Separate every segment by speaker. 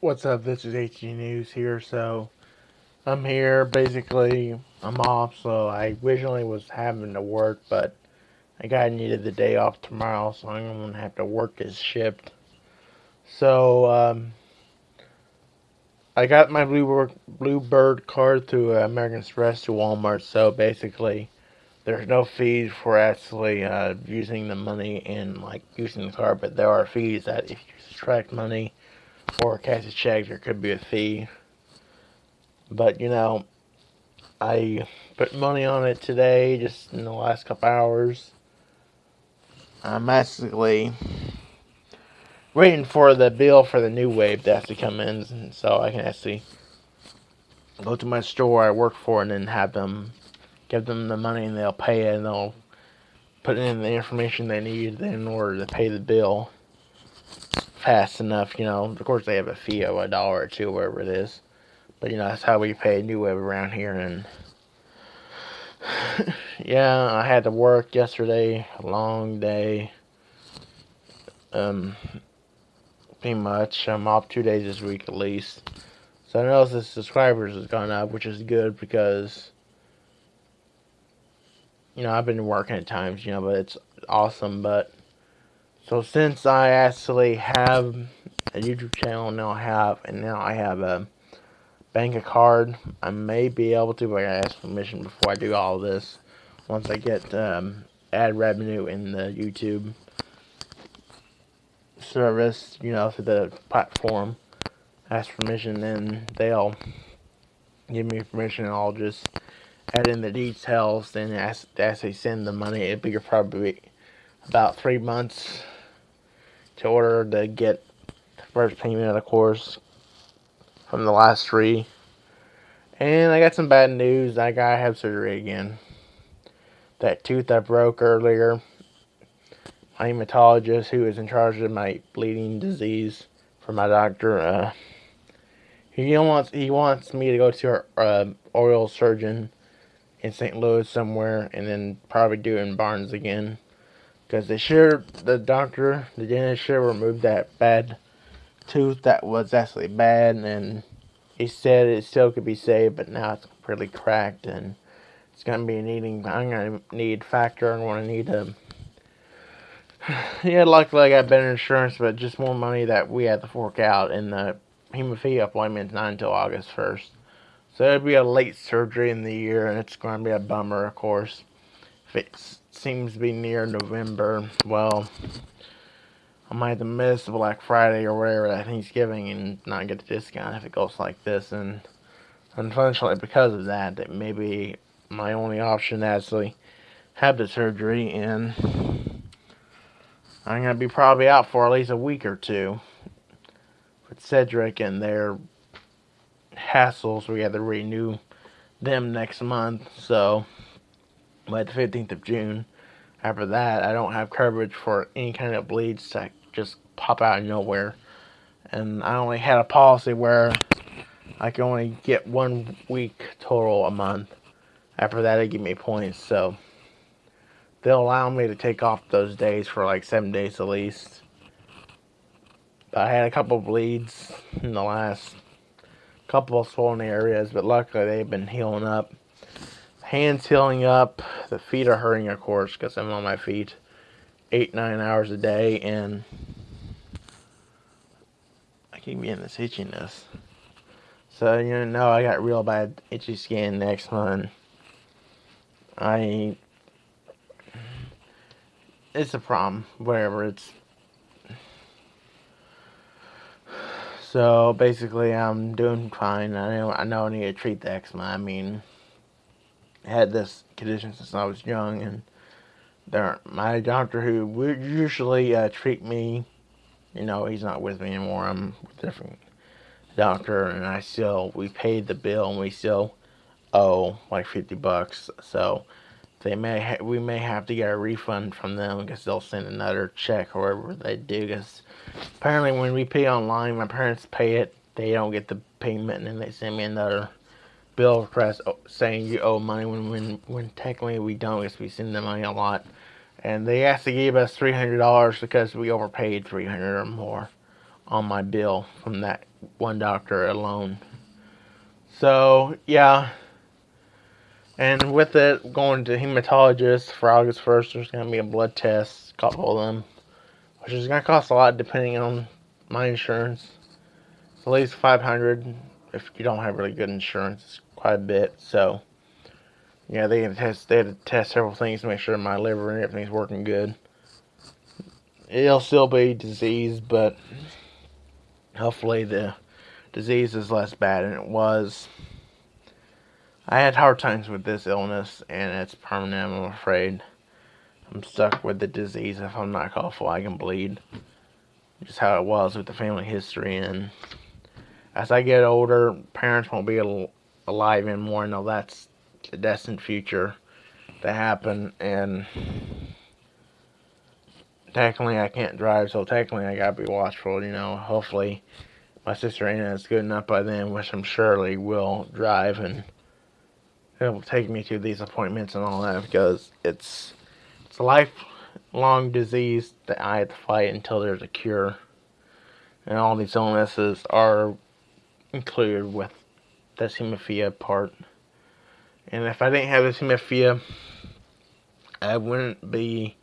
Speaker 1: What's up? This is HG News here. So I'm here. Basically, I'm off. So I originally was having to work, but I got needed the day off tomorrow, so I'm gonna have to work this shift. So um, I got my Bluebird Bluebird card through American Express to Walmart. So basically, there's no fees for actually uh, using the money and like using the card, but there are fees that if you subtract money or cash a check, there could be a fee. But you know, I put money on it today, just in the last couple hours. I'm basically waiting for the bill for the new wave to actually come in, so I can actually go to my store I work for and then have them give them the money and they'll pay it and they'll put in the information they need in order to pay the bill fast enough, you know. Of course, they have a fee of a dollar or two, whatever it is. But, you know, that's how we pay New Wave around here. And, yeah, I had to work yesterday. A long day. Um, pretty much. I'm off two days this week at least. So I know the subscribers has gone up, which is good because, you know, I've been working at times, you know, but it's awesome. But, so since I actually have a YouTube channel now I have, and now I have a bank a card. I may be able to, but I ask permission before I do all this. Once I get um, ad revenue in the YouTube service, you know, through the platform, ask permission, then they'll give me permission, and I'll just add in the details. Then as as they send the money, it'll be probably about three months to order to get the first payment of the course from the last three. And I got some bad news. I gotta have surgery again. That tooth I broke earlier, my hematologist who is in charge of my bleeding disease for my doctor, uh, he wants he wants me to go to a uh, oral surgeon in St. Louis somewhere, and then probably do it in Barnes again, because they should the doctor the dentist should remove that bad tooth that was actually bad and he said it still could be saved but now it's really cracked and it's gonna be needing I'm gonna need factor I'm gonna need a yeah luckily I got better insurance but just more money that we had to fork out and the hemophilia appointment's not until August 1st so it'll be a late surgery in the year and it's gonna be a bummer of course if it seems to be near November well I might have to miss Black Friday or whatever that Thanksgiving and not get the discount if it goes like this. And unfortunately, because of that, it may be my only option to actually have the surgery. And I'm going to be probably out for at least a week or two with Sedgwick and their hassles. We have to renew them next month. So, by the 15th of June. After that, I don't have coverage for any kind of bleeds that just pop out of nowhere. And I only had a policy where I can only get one week total a month. After that, they give me points. So they'll allow me to take off those days for like seven days at least. But I had a couple bleeds in the last couple of swollen areas, but luckily they've been healing up. Hands healing up. The feet are hurting, of course, because I'm on my feet eight, nine hours a day, and I keep getting this itchiness. So, you know, I got real bad itchy skin next month. I, it's a problem, whatever, it's, so basically I'm doing fine. I know, I know I need to treat the eczema. I mean, had this condition since I was young, and there, my doctor who would usually uh, treat me, you know, he's not with me anymore. I'm with a different doctor, and I still we paid the bill, and we still owe like fifty bucks. So they may we may have to get a refund from them because they'll send another check or whatever they do. Because apparently, when we pay online, my parents pay it. They don't get the payment, and then they send me another bill request oh, saying you owe money when when when technically we don't because we send the money a lot and they actually gave us $300 because we overpaid 300 or more on my bill from that one doctor alone. So, yeah. And with it, going to hematologist for August 1st, there's going to be a blood test, couple of them, which is going to cost a lot depending on my insurance. It's at least 500 if you don't have really good insurance. Quite a bit. So, yeah, they had to test, they had to test several things to make sure my liver and everything's working good. It'll still be disease, but hopefully the disease is less bad than it was. I had hard times with this illness, and it's permanent, I'm afraid. I'm stuck with the disease. If I'm not careful, I can bleed. Just how it was with the family history, and as I get older, parents won't be alive anymore. No, that's the destined future to happen, and technically I can't drive, so technically I gotta be watchful, you know. Hopefully my sister Anna is good enough by then, which I'm surely will drive and it'll take me to these appointments and all that because it's it's a lifelong disease that I have to fight until there's a cure. And all these illnesses are included with this hemophilia part. And if I didn't have this hemophilia, I wouldn't be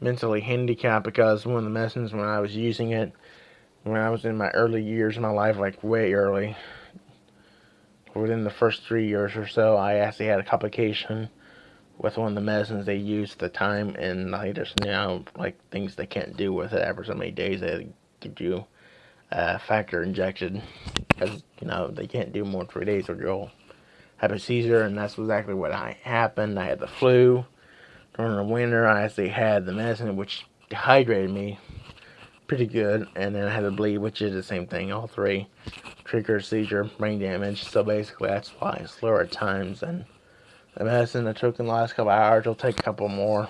Speaker 1: mentally handicapped because one of the medicines when I was using it when I was in my early years of my life, like way early, within the first three years or so, I actually had a complication with one of the medicines they used at the time, and I just now, like things they can't do with it after so many days. They give you a factor injection because you know they can't do more than three days or you'll have a seizure, and that's exactly what I happened. I had the flu during the winter. I actually had the medicine which dehydrated me pretty good. And then I had a bleed, which is the same thing. All three trigger, seizure, brain damage. So basically, that's why it's slower at times. And the medicine I took in the last couple hours will take a couple more,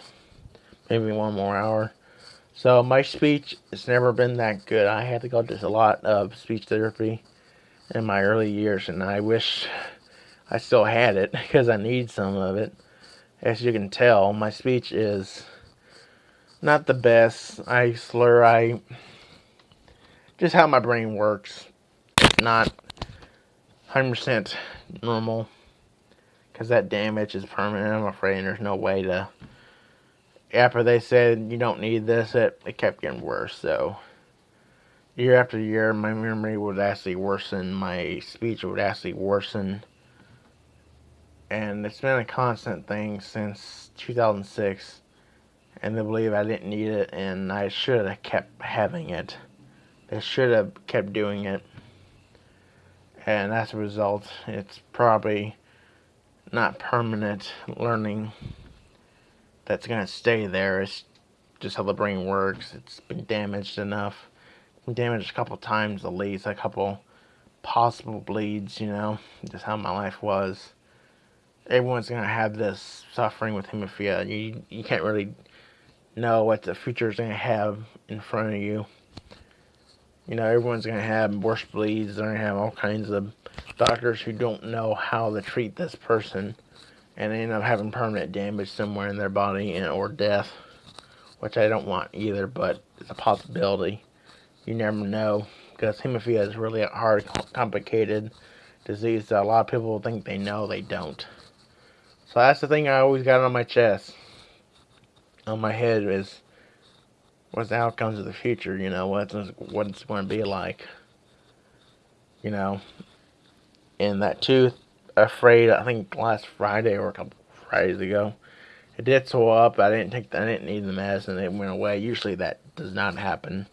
Speaker 1: maybe one more hour. So my speech has never been that good. I had to go to a lot of speech therapy in my early years, and I wish I still had it because I need some of it. As you can tell, my speech is not the best. I slur. I just how my brain works. Not 100% normal because that damage is permanent. I'm afraid there's no way to. After they said you don't need this, it, it kept getting worse. So year after year, my memory would actually worsen. My speech would actually worsen. And it's been a constant thing since 2006 and they believe I didn't need it and I should have kept having it. They should have kept doing it. And as a result, it's probably not permanent learning that's going to stay there. It's just how the brain works. It's been damaged enough. Been damaged a couple times at least, a couple possible bleeds, you know, just how my life was. Everyone's going to have this suffering with hemophilia. You, you can't really know what the future is going to have in front of you. You know, everyone's going to have worse bleeds. They're going to have all kinds of doctors who don't know how to treat this person. And end up having permanent damage somewhere in their body and or death. Which I don't want either, but it's a possibility. You never know. Because hemophilia is really a hard, complicated disease that a lot of people think they know, they don't. So that's the thing I always got on my chest on my head is what's the outcomes of the future, you know, what's what it's going to be like. You know, and that tooth, afraid, I think last Friday or a couple Fridays ago, it did swell up. I didn't take, the, I didn't need the medicine. It went away. Usually that does not happen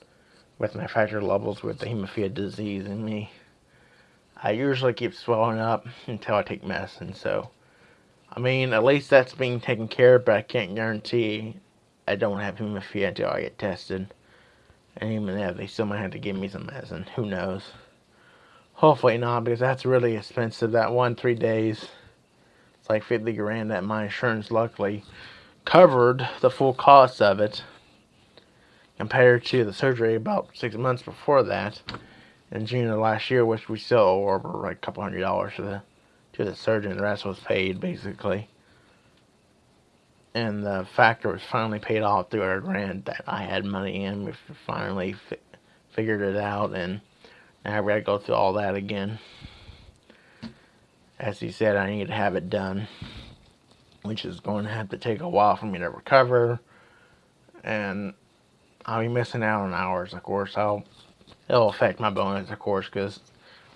Speaker 1: with my factor levels with the hemophilia disease in me. I usually keep swelling up until I take medicine. So, I mean, at least that's being taken care of, but I can't guarantee I don't have hemophilia until I get tested. And even if they still might have to give me some medicine. Who knows? Hopefully not, because that's really expensive. That one, three days, it's like 50 grand that my insurance luckily covered the full cost of it compared to the surgery about six months before that in June of last year, which we still owe over like a couple hundred dollars to the to the surgeon. The rest was paid basically and the factor was finally paid off through our grant that I had money in. We finally fi figured it out, and now we gotta go through all that again. As he said, I need to have it done, which is going to have to take a while for me to recover, and I'll be missing out on hours, of course. I'll it'll affect my bonus, of course, because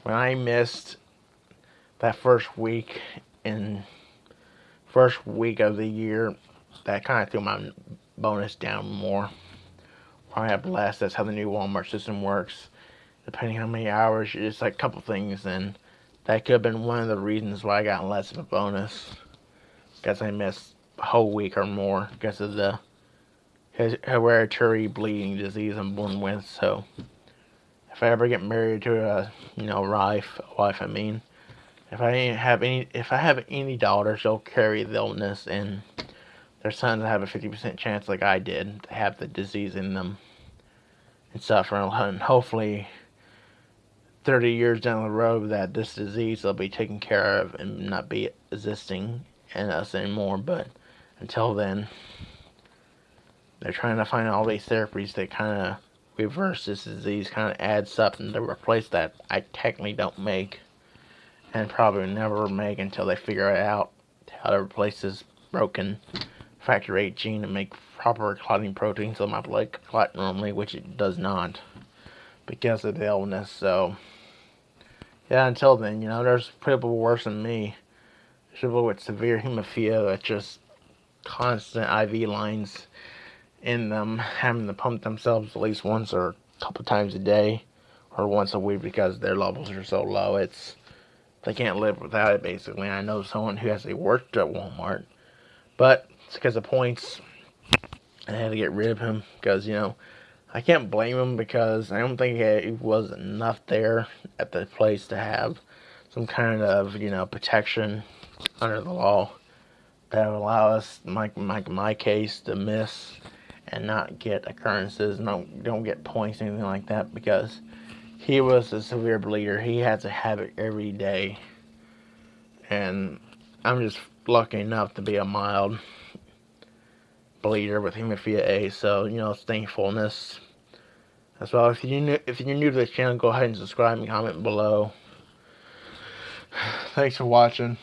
Speaker 1: when I missed that first week in first week of the year, that kind of threw my bonus down more. Probably have less. That's how the new Walmart system works. Depending how many hours, it's like a couple things, and that could have been one of the reasons why I got less of a bonus. Because I missed a whole week or more because of the hereditary bleeding disease I'm born with. So, if I ever get married to a, you know, wife, wife I mean, if I have any, if I have any daughters, they'll carry the illness, and their sons have a 50% chance, like I did, to have the disease in them and suffer. And hopefully, 30 years down the road, that this disease will be taken care of and not be existing in us anymore. But until then, they're trying to find all these therapies that kind of reverse this disease, kind of add something to replace that I technically don't make and probably never make until they figure out how to replace this broken factor 8 gene and make proper clotting protein so my blood clot normally, which it does not because of the illness. So, yeah, until then, you know, there's people worse than me. People with severe hemophilia that just constant IV lines in them, having to pump themselves at least once or a couple times a day or once a week because their levels are so low. It's they can't live without it, basically. I know someone who has worked at Walmart, but it's because of points. I had to get rid of him because, you know, I can't blame him because I don't think it was enough there at the place to have some kind of, you know, protection under the law that would allow us, like my, my case, to miss and not get occurrences, don't, don't get points, anything like that, because he was a severe bleeder. He had to have it every day. And I'm just lucky enough to be a mild bleeder with hemophilia A. So, you know, it's thankfulness as well. If you're new, if you're new to this channel, go ahead and subscribe and comment below. Thanks for watching.